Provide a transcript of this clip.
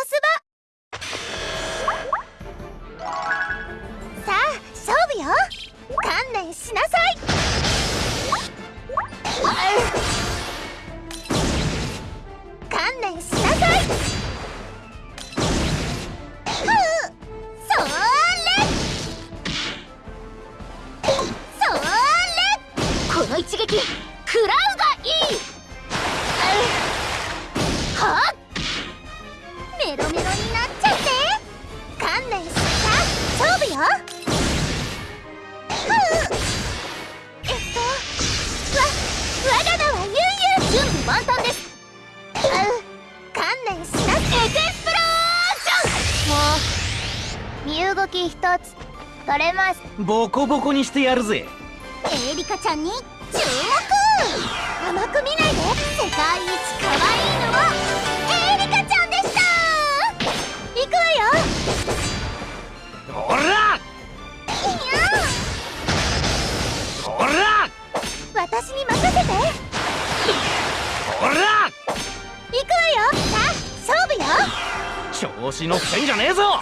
すさあ勝負よ。観念しなさい。観念しなさいこの一撃食らうがいい身動き一つ取れます。ボコボコにしてやるぜ。エリカちゃんに注目。甘く見ないで。世界一可愛いのはエリカちゃんでした。行くわよ。おら！いやおら！私に任せて。おら！行くわよ。さあ勝負よ。調子乗ってんじゃねえぞ